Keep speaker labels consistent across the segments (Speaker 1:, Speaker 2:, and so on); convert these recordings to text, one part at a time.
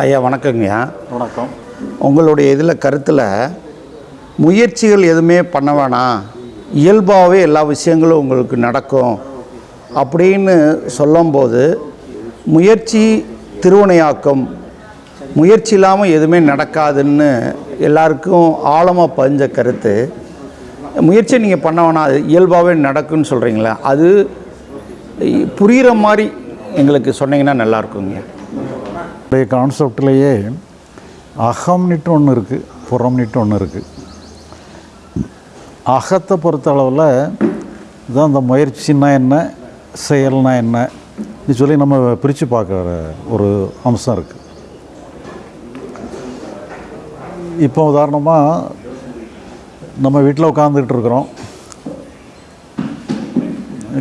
Speaker 1: ஐயா வணக்கங்கய்யா
Speaker 2: வணக்கம்.
Speaker 1: உங்களுடைய இதில் கருத்தில் முயற்சிகள் எதுவுமே பண்ண வேணாம். இயல்பாகவே எல்லா விஷயங்களும் உங்களுக்கு நடக்கும். அப்படின்னு சொல்லும்போது முயற்சி திருவினையாக்கம் முயற்சி இல்லாமல் எதுவுமே நடக்காதுன்னு எல்லாருக்கும் ஆழமாக பதிஞ்ச கருத்து. முயற்சி நீங்கள் பண்ண வேணாம் அது இயல்பாகவே நடக்குன்னு சொல்கிறீங்களா அது புரிகிற மாதிரி எங்களுக்கு சொன்னீங்கன்னா நல்லா இருக்குங்க
Speaker 2: கான்செப்ட்லேயே அகம்னிட்டு ஒன்று இருக்குது புறம்னிட்டு ஒன்று இருக்குது அகத்தை பொறுத்த அளவில் தான் அந்த முயற்சின்னா என்ன செயல்னா என்ன ன்னு சொல்லி நம்ம பிரித்து பார்க்குற ஒரு அம்சம் இருக்குது இப்போ உதாரணமாக நம்ம வீட்டில் உட்காந்துக்கிட்டு இருக்கிறோம்.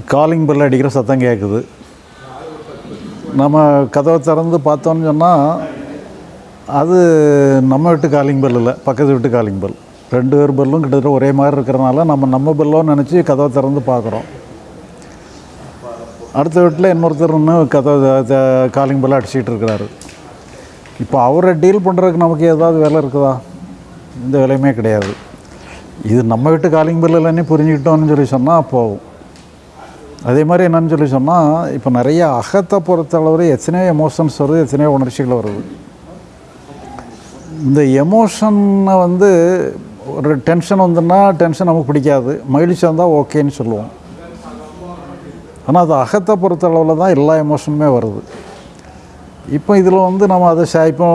Speaker 2: காலிங் பெல் அடிக்கிற சத்தம் கேட்குது நம்ம கதவை திறந்து பார்த்தோன்னு சொன்னால் அது நம்ம வீட்டு காலிங் பெல் இல்லை. பக்கத்து வீட்டு காலிங் பெல் ரெண்டு பேர் பெல்லும் கிட்டத்தட்ட ஒரே மாதிரி இருக்கிறனால நம்ம நம்ம பெல்லோன்னு நினச்சி கதவை திறந்து பார்க்குறோம். அடுத்த வீட்டில் இன்னொருத்தர் கதவை காலிங் பெல் அடிச்சிக்கிட்டு இருக்கிறாரு. இப்போ அவரை டீல் பண்ணுறதுக்கு நமக்கு ஏதாவது வேலை இருக்குதா? இந்த வேலையுமே கிடையாது. இது நம்ம வீட்டு காலிங் பெல் இல்லைன்னு புரிஞ்சுக்கிட்டோம்னு சொல்லி சொன்னால் போகும். அதே மாதிரி என்னன்னு சொல்லி சொன்னால் இப்போ நிறைய அகத்தை பொறுத்தளவு எத்தனையோ எமோஷன்ஸ் வருது எத்தனையோ உணர்ச்சிகள் வருது. இந்த எமோஷனை வந்து ஒரு டென்ஷன் வந்துன்னா டென்ஷன் நமக்கு பிடிக்காது. மகிழ்ச்சி வந்தால் ஓகேன்னு சொல்லுவோம். ஆனால் அது அகத்தை பொறுத்தளவில் தான் எல்லா எமோஷனுமே வருது. இப்போ இதில் வந்து நம்ம அதை ச- இப்போ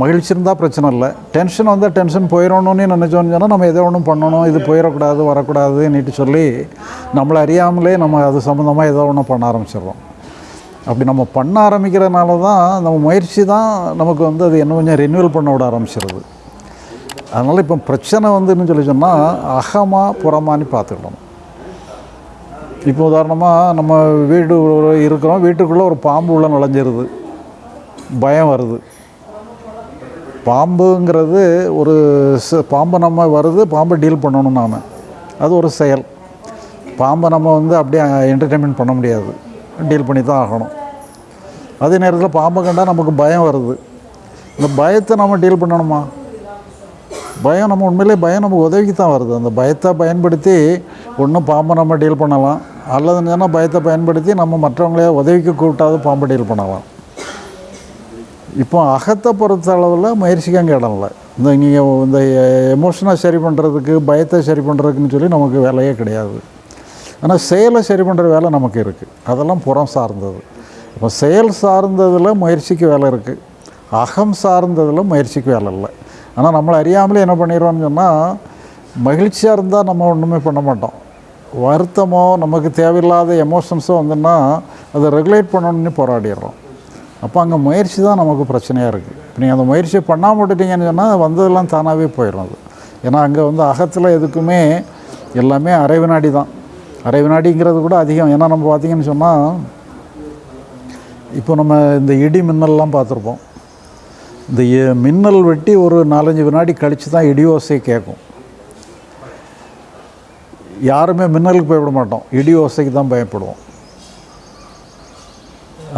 Speaker 2: மகிழ்ச்சி இருந்தால் பிரச்சனை இல்லை. டென்ஷன் வந்தால் டென்ஷன் போயிடணும்னு நினச்சோன்னு சொன்னால் நம்ம எதோ ஒன்றும் பண்ணணும். இது போயிடக்கூடாது வரக்கூடாதுன்னுட்டு சொல்லி நம்மளை அறியாமலே நம்ம அது சம்மந்தமாக ஏதோ ஒன்று பண்ண ஆரம்பிச்சிடுறோம். அப்படி நம்ம பண்ண ஆரம்பிக்கிறதுனால தான் நம்ம முயற்சி தான் நமக்கு வந்து அது என்ன கொஞ்சம் ரெனியூவல் பண்ண விட ஆரம்பிச்சிருது. அதனால் இப்போ பிரச்சனை வந்துன்னு சொல்லி சொன்னால் அகமாக புறமானி பார்த்துக்கணும். இப்போ உதாரணமாக நம்ம வீடு இருக்கிறோம் வீட்டுக்குள்ளே ஒரு பாம்பு உள்ள நுழைஞ்சிருது. பயம் வருது. பாம்புங்கிறது ஒரு பாம்பு பாம்பை நம்ம வருது பாம்பை டீல் பண்ணணும் நாம். அது ஒரு செயல். பாம்பை நம்ம வந்து அப்படியே என்டர்டெயின்மெண்ட் பண்ண முடியாது. டீல் பண்ணி தான் ஆகணும். அதே நேரத்தில் பாம்பை கண்டால் நமக்கு பயம் வருது. இந்த பயத்தை நம்ம டீல் பண்ணணுமா? பயம் நம்ம உண்மையிலே பயம் நமக்கு உதவிக்கு தான் வருது. அந்த பயத்தை பயன்படுத்தி ஒன்றும் பாம்பை நம்ம டீல் பண்ணலாம். அல்லதுன்னு சொன்னால் பயத்தை பயன்படுத்தி நம்ம மற்றவங்களே உதவிக்கு கூப்பிட்டாவது பாம்பை டீல் பண்ணலாம். இப்போ அகத்தை பொறுத்த அளவில் முயற்சிக்காங்க இடம் இல்லை. இந்த நீங்கள் இந்த எமோஷனை சரி பண்ணுறதுக்கு பயத்தை சரி பண்ணுறதுக்குன்னு சொல்லி நமக்கு வேலையே கிடையாது. ஆனால் செயலை சரி பண்ணுற வேலை நமக்கு இருக்குது அதெல்லாம் புறம் சார்ந்தது. இப்போ செயல் சார்ந்ததில் முயற்சிக்கு வேலை இருக்குது அகம் சார்ந்ததில் முயற்சிக்கு வேலை இல்லை. ஆனால் நம்மளை அறியாமலே என்ன பண்ணிடுவோம்னு சொன்னால் மகிழ்ச்சியாக இருந்தால் நம்ம ஒன்றுமே பண்ண மாட்டோம். வருத்தமோ நமக்கு தேவையில்லாத எமோஷன்ஸோ வந்துன்னா அதை ரெகுலேட் பண்ணணும்னு போராடிடுறோம். அப்போ அங்கே முயற்சி தான் நமக்கு பிரச்சனையாக இருக்குது இப்போ நீங்கள் அந்த முயற்சியை பண்ணாமல் விட்டுட்டீங்கன்னு சொன்னால் வந்ததெல்லாம் தானாகவே போயிடும் அது. ஏன்னா அங்கே வந்து அகத்தில் எதுக்குமே எல்லாமே அரை வினாடி தான். அரை வினாடிங்கிறது கூட அதிகம். ஏன்னா நம்ம பார்த்தீங்கன்னு சொன்னால் இப்போ நம்ம இந்த இடி மின்னல்லாம் பார்த்துருப்போம். இந்த மின்னல் வெட்டி ஒரு நாலஞ்சு வினாடி கழித்து தான் இடி ஓசை கேட்கும். யாருமே மின்னலுக்கு பயப்பட மாட்டோம். இடி ஓசைக்கு தான் பயப்படுவோம்.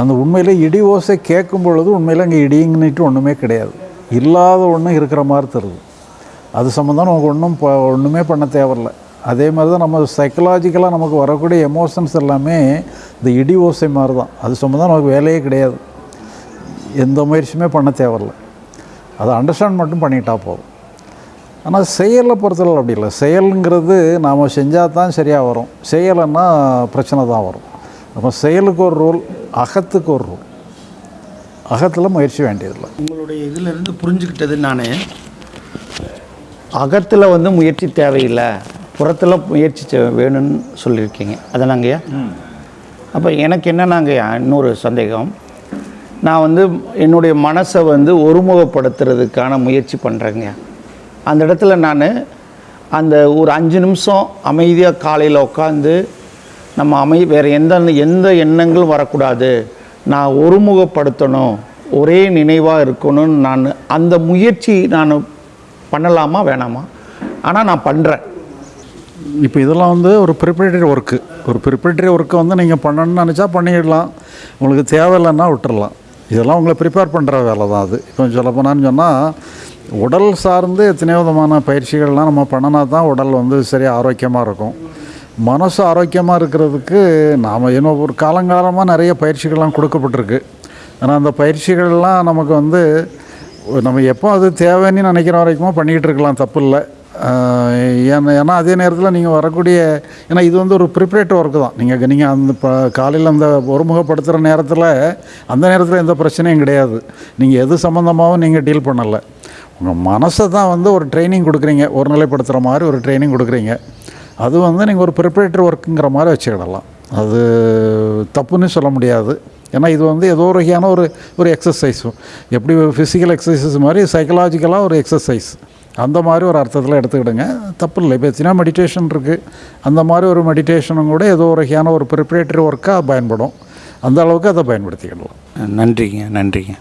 Speaker 2: அந்த உண்மையில் இடி ஓசை கேட்கும் பொழுது உண்மையில் அங்கே இடிங்கன்னுட்டு ஒன்றுமே கிடையாது. இல்லாத ஒன்று இருக்கிற மாதிரி தருது அது சம்மந்தம் நமக்கு ஒன்றும் ப ஒன்றுமே பண்ண தேவையில்ல. அதே மாதிரி தான் நம்ம சைக்கலாஜிக்கலாக நமக்கு வரக்கூடிய எமோஷன்ஸ் எல்லாமே இந்த இடி ஓசை மாதிரி தான். அது சம்மந்தம் நமக்கு வேலையே கிடையாது. எந்த முயற்சியுமே பண்ண தேவையில்ல. அதை அண்டர்ஸ்டாண்ட் மட்டும் பண்ணிட்டா போதும். ஆனால் செயலை பொறுத்தளவு அப்படி இல்லை. செயலுங்கிறது நாம் செஞ்சால் தான் சரியாக வரும். செய்யலைன்னா பிரச்சனை தான் வரும். அப்போ செயலுக்கு ஒரு ரூல் அகத்துக்கு ஒரு ரூல் அகத்தில் முயற்சி வேண்டியதில்லை.
Speaker 1: உங்களுடைய இதிலிருந்து புரிஞ்சுக்கிட்டது நான். அகத்தில் வந்து முயற்சி தேவையில்லை. புறத்தில் முயற்சி தே- வேணும்னு சொல்லியிருக்கீங்க. அதனாங்கய்யா? அப்போ எனக்கு என்னன்னாங்க இன்னொரு சந்தேகம். நான் வந்து என்னுடைய மனசை வந்து ஒருமுகப்படுத்துறதுக்கான முயற்சி பண்ணுறேங்க அந்த இடத்துல நான் அந்த ஒரு அஞ்சு நிமிஷம் அமைதியாக காலையில் உட்காந்து நம்ம அமை வேறு எந்த எந்த எண்ணங்களும் வரக்கூடாது. நான் ஒருமுகப்படுத்தணும் ஒரே நினைவாக இருக்கணும்னு நான் அந்த முயற்சி நான் பண்ணலாமா வேணாமா? ஆனால் நான் பண்ணுறேன்
Speaker 2: இப்போ இதெல்லாம் வந்து ஒரு ப்ரிப்பரேட்டரி ஒர்க்கு ஒரு ப்ரிப்பரேட்டரி ஒர்க்கை வந்து நீங்கள் பண்ணணும்னு நினச்சா பண்ணிடலாம். உங்களுக்கு தேவையில்லைன்னா விட்டுடலாம் இதெல்லாம் உங்களை ப்ரிப்பேர் பண்ணுற வேலை தான் அது. இப்போ சொல்லப்போனான்னு சொன்னால் உடல் சார்ந்து எத்தனையோ விதமான பயிற்சிகள்லாம் நம்ம பண்ணினா தான் உடல் வந்து சரி ஆரோக்கியமாக இருக்கும். மனசு ஆரோக்கியமாக இருக்கிறதுக்கு நாம் இன்னும் ஒரு காலங்காலமாக நிறைய பயிற்சிகள்லாம் கொடுக்கப்பட்டிருக்கு. ஆனால் அந்த பயிற்சிகள்லாம் நமக்கு வந்து நம்ம எப்போ அது தேவைன்னு நினைக்கிற வரைக்கும் பண்ணிக்கிட்டு இருக்கலாம் தப்பு இல்லை ஏன்னா அதே நேரத்தில் நீங்கள் வரக்கூடிய ஏன்னா இது வந்து ஒரு ப்ரிப்பரேட் ஒர்க்கு தான். நீங்கள் நீங்கள் அந்த இப்போ காலையில் அந்த ஒருமுகப்படுத்துகிற நேரத்தில் அந்த நேரத்தில் எந்த பிரச்சனையும் கிடையாது. நீங்கள் எது சம்மந்தமாகவும் நீங்கள் டீல் பண்ணலை. உங்கள் மனசை தான் வந்து ஒரு ட்ரைனிங் கொடுக்குறீங்க. ஒரு நிலைப்படுத்துகிற மாதிரி ஒரு ட்ரைனிங் கொடுக்குறீங்க. அது வந்து நீங்கள் ஒரு ப்ரிப்பரேட்டரி ஒர்க்குங்கிற மாதிரி வச்சுக்கிடலாம். அது தப்புன்னு சொல்ல முடியாது. ஏன்னா இது வந்து ஏதோ ஒரு வகையான ஒரு ஒரு எக்ஸசைஸும் எப்படி ஃபிசிக்கல் எக்ஸசைஸ் மாதிரி சைக்கலாஜிக்கலாக ஒரு எக்ஸசைஸ் அந்த மாதிரி ஒரு அர்த்தத்தில் எடுத்துக்கிடுங்க. தப்பு இல்லை இப்போ எத்தனை மெடிடேஷன் இருக்குது அந்த மாதிரி ஒரு மெடிடேஷனும் கூட ஏதோ ஒரு வகையான ஒரு ப்ரிப்பரேட்டரி ஒர்க்காக பயன்படும். அந்த அளவுக்கு அதை பயன்படுத்திக்கிடலாம்.
Speaker 1: நன்றிங்க நன்றிங்க.